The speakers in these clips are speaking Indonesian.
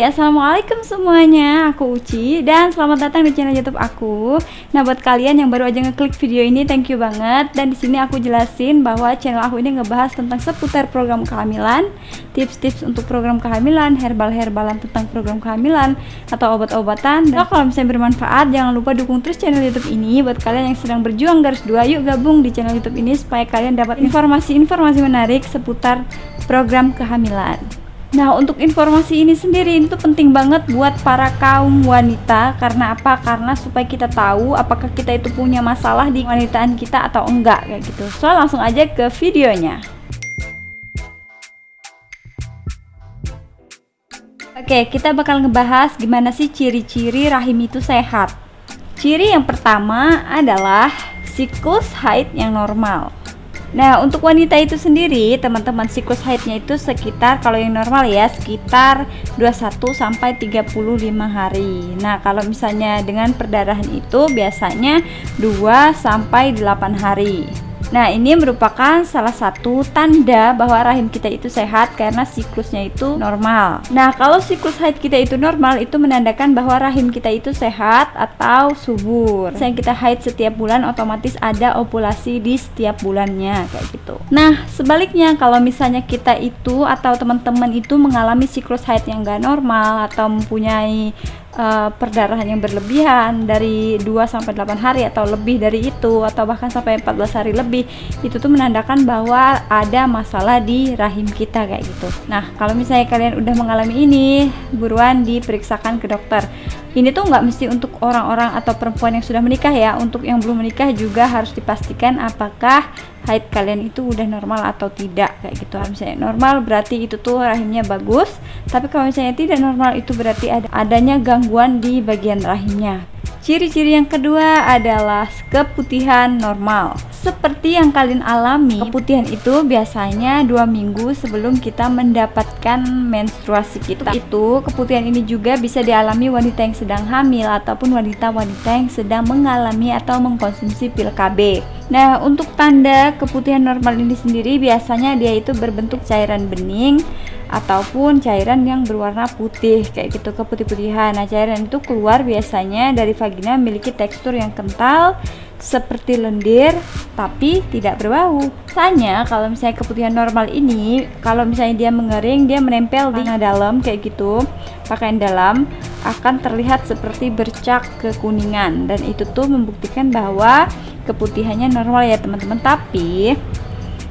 Hai, Assalamualaikum semuanya. Aku Uci Dan selamat datang di channel youtube aku. Nah buat kalian yang baru aja ngeklik video ini Thank you banget. Dan di sini aku jelasin bahwa channel aku ini ngebahas tentang seputar program kehamilan Tips-tips untuk program kehamilan Herbal-herbalan tentang program kehamilan Atau obat-obatan. Dan kalau misalnya bermanfaat Jangan lupa dukung terus channel youtube ini. Buat kalian yang sedang berjuang garis dua Yuk gabung di channel youtube ini Supaya kalian dapat informasi-informasi menarik Seputar program kehamilan Nah, untuk informasi ini sendiri itu penting banget buat para kaum wanita karena apa? Karena supaya kita tahu apakah kita itu punya masalah di wanitaan kita atau enggak kayak gitu. So, langsung aja ke videonya. Oke, kita bakal ngebahas gimana sih ciri-ciri rahim itu sehat. Ciri yang pertama adalah siklus haid yang normal. Nah, untuk wanita itu sendiri, teman-teman siklus haidnya itu sekitar kalau yang normal ya, sekitar 21 sampai 35 hari. Nah, kalau misalnya dengan perdarahan itu biasanya 2 sampai 8 hari. Nah, ini merupakan salah satu tanda bahwa rahim kita itu sehat karena siklusnya itu normal. Nah, kalau siklus haid kita itu normal, itu menandakan bahwa rahim kita itu sehat atau subur. Yang kita haid setiap bulan otomatis ada ovulasi di setiap bulannya kayak gitu. Nah, sebaliknya kalau misalnya kita itu atau teman-teman itu mengalami siklus haid yang gak normal atau mempunyai uh, perdarahan yang berlebihan dari 2 sampai 8 hari atau lebih dari itu atau bahkan sampai 14 hari lebih itu tuh menandakan bahwa ada masalah di rahim kita kayak gitu. Nah, kalau misalnya kalian udah mengalami ini, buruan diperiksakan ke dokter. Ini tuh nggak mesti untuk orang-orang atau perempuan yang sudah menikah ya. Untuk yang belum menikah juga harus dipastikan apakah haid kalian itu udah normal atau tidak kayak gitu. Kalau misalnya normal berarti itu tuh rahimnya bagus. Tapi kalau misalnya tidak normal itu berarti ada adanya gangguan di bagian rahimnya. Ciri-ciri yang kedua adalah keputihan normal. Seperti yang kalian alami, keputihan itu biasanya dua minggu sebelum kita mendapatkan menstruasi kita. Itu keputihan ini juga bisa dialami wanita yang sedang hamil ataupun wanita-wanita yang sedang mengalami atau mengkonsumsi pil KB. Nah, untuk tanda keputihan normal ini sendiri biasanya dia itu berbentuk cairan bening ataupun cairan yang berwarna putih kayak gitu keputih-putihan. Nah, cairan itu keluar biasanya dari vagina memiliki tekstur yang kental seperti lendir tapi tidak berbau. Misalnya kalau misalnya keputihan normal ini, kalau misalnya dia mengering, dia menempel di dalam kayak gitu, pakaian dalam akan terlihat seperti bercak kekuningan dan itu tuh membuktikan bahwa keputihannya normal ya teman-teman. Tapi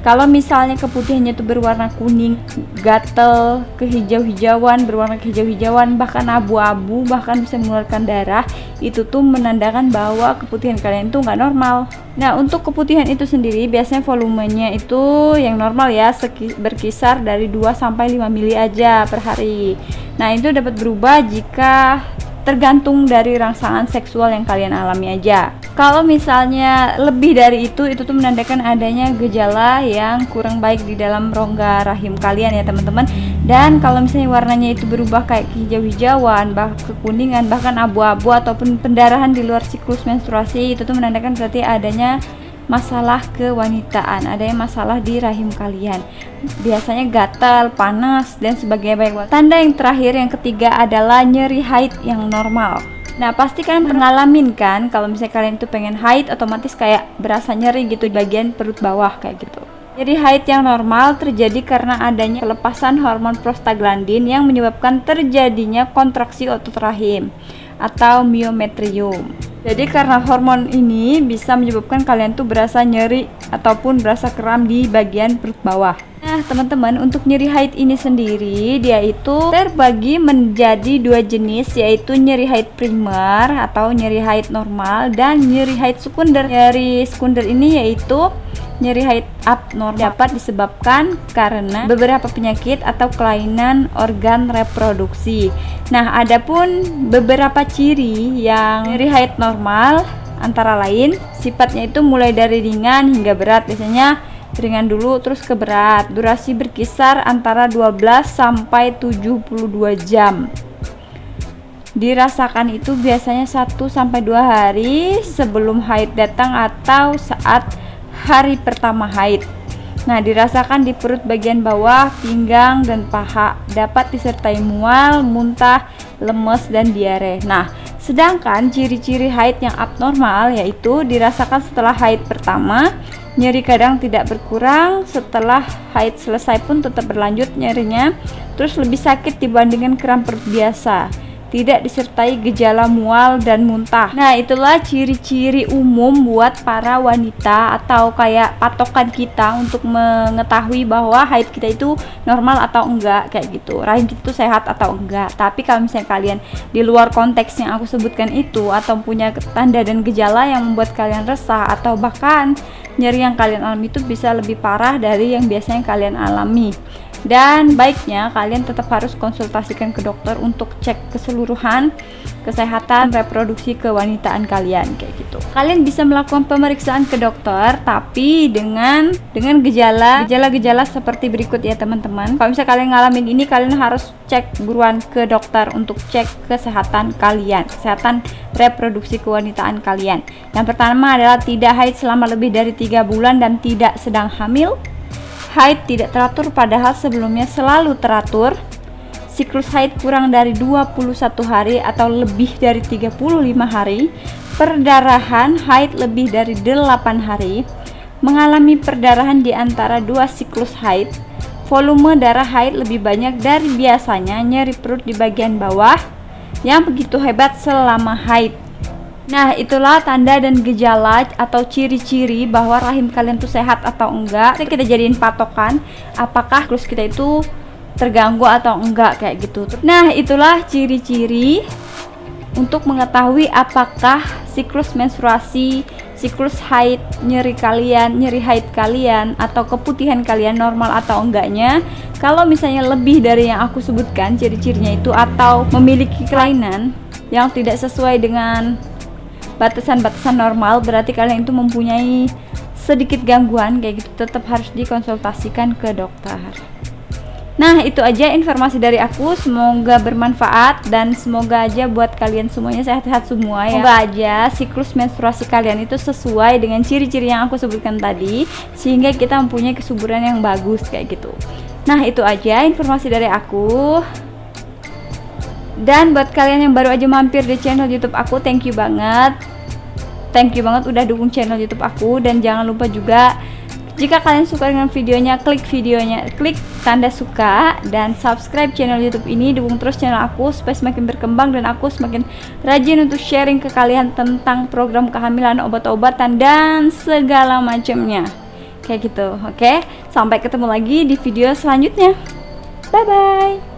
kalau misalnya keputihannya itu berwarna kuning, gatel, kehijau-hijauan, berwarna kehijau-hijauan, bahkan abu-abu, bahkan bisa mengeluarkan darah, itu tuh menandakan bahwa keputihan kalian itu nggak normal. Nah, untuk keputihan itu sendiri biasanya volumenya itu yang normal ya, berkisar dari 2 sampai 5 mili aja per hari. Nah, itu dapat berubah jika tergantung dari rangsangan seksual yang kalian alami aja kalau misalnya lebih dari itu itu tuh menandakan adanya gejala yang kurang baik di dalam rongga rahim kalian ya teman-teman dan kalau misalnya warnanya itu berubah kayak hijau-hijauan bah kekuningan bahkan abu-abu ataupun pendarahan di luar siklus menstruasi itu tuh menandakan berarti adanya masalah kewanitaan, ada yang masalah di rahim kalian. Biasanya gatal, panas, dan sebagainya. Tanda yang terakhir yang ketiga adalah nyeri haid yang normal. Nah pasti kalian pernah ngalamin kan kalau misalnya kalian itu pengen haid otomatis kayak berasa nyeri gitu di bagian perut bawah kayak gitu. Jadi haid yang normal terjadi karena adanya pelepasan hormon prostaglandin yang menyebabkan terjadinya kontraksi otot rahim atau myometrium. Jadi karena hormon ini bisa menyebabkan kalian tuh berasa nyeri ataupun berasa kram di bagian perut bawah. Nah teman-teman untuk nyeri haid ini sendiri dia itu terbagi menjadi dua jenis yaitu nyeri haid primer atau nyeri haid normal dan nyeri haid sekunder. Nyeri sekunder ini yaitu nyeri haid abnormal dapat disebabkan karena beberapa penyakit atau kelainan organ reproduksi. Nah, adapun beberapa ciri yang nyeri haid normal antara lain sifatnya itu mulai dari ringan hingga berat. Biasanya ringan dulu terus ke berat. Durasi berkisar antara 12 sampai 72 jam dirasakan itu biasanya 1 sampai 2 hari sebelum haid datang atau saat hari pertama haid. Nah, dirasakan di perut bagian bawah, pinggang, dan paha. Dapat disertai mual, muntah, lemes, dan diare. Nah, sedangkan ciri-ciri haid yang abnormal yaitu dirasakan setelah haid pertama, nyeri kadang tidak berkurang, setelah haid selesai pun tetap berlanjut nyerinya, terus lebih sakit dibandingkan kram biasa tidak disertai gejala mual dan muntah. Nah, itulah ciri-ciri umum buat para wanita atau kayak patokan kita untuk mengetahui bahwa haid kita itu normal atau enggak kayak gitu. Rahim kita itu sehat atau enggak. Tapi kalau misalnya kalian di luar konteks yang aku sebutkan itu atau punya tanda dan gejala yang membuat kalian resah atau bahkan nyeri yang kalian alami itu bisa lebih parah dari yang biasanya kalian alami dan baiknya kalian tetap harus konsultasikan ke dokter untuk cek keseluruhan kesehatan reproduksi kewanitaan kalian kayak gitu. Kalian bisa melakukan pemeriksaan ke dokter tapi dengan dengan gejala gejala-gejala seperti berikut ya teman-teman. Kalau misalnya kalian ngalamin ini kalian harus cek buruan ke dokter untuk cek kesehatan kalian, kesehatan reproduksi kewanitaan kalian. Yang pertama adalah tidak haid selama lebih dari tiga bulan dan tidak sedang hamil haid tidak teratur padahal sebelumnya selalu teratur. Siklus haid kurang dari 21 hari atau lebih dari 35 hari. Perdarahan haid lebih dari 8 hari. Mengalami perdarahan di antara dua siklus haid. Volume darah haid lebih banyak dari biasanya nyeri perut di bagian bawah. Yang begitu hebat selama haid Nah, itulah tanda dan gejala atau ciri-ciri bahwa rahim kalian tuh sehat atau enggak. Kita jadiin patokan apakah siklus kita itu terganggu atau enggak kayak gitu. Nah, itulah ciri-ciri untuk mengetahui apakah siklus menstruasi, siklus haid, nyeri kalian, nyeri haid kalian atau keputihan kalian normal atau enggaknya. Kalau misalnya lebih dari yang aku sebutkan ciri-cirinya itu atau memiliki kelainan yang tidak sesuai dengan batasan-batasan normal berarti kalian itu mempunyai sedikit gangguan kayak gitu. Tetap harus dikonsultasikan ke dokter. Nah itu aja informasi dari aku. Semoga bermanfaat Dan semoga aja buat kalian semuanya sehat-sehat semua ya. Semoga aja siklus menstruasi kalian itu sesuai dengan ciri-ciri yang aku sebutkan tadi Sehingga kita mempunyai kesuburan yang bagus kayak gitu. Nah itu aja informasi dari aku. Dan buat kalian yang baru aja mampir di channel YouTube aku, thank you banget. Thank you banget udah dukung channel YouTube aku dan jangan lupa juga jika kalian suka dengan videonya, klik videonya, klik tanda suka dan subscribe channel YouTube ini, dukung terus channel aku supaya semakin berkembang dan aku semakin rajin untuk sharing ke kalian tentang program kehamilan, obat-obatan dan segala macamnya. Kayak gitu, oke? Sampai ketemu lagi di video selanjutnya. Bye bye.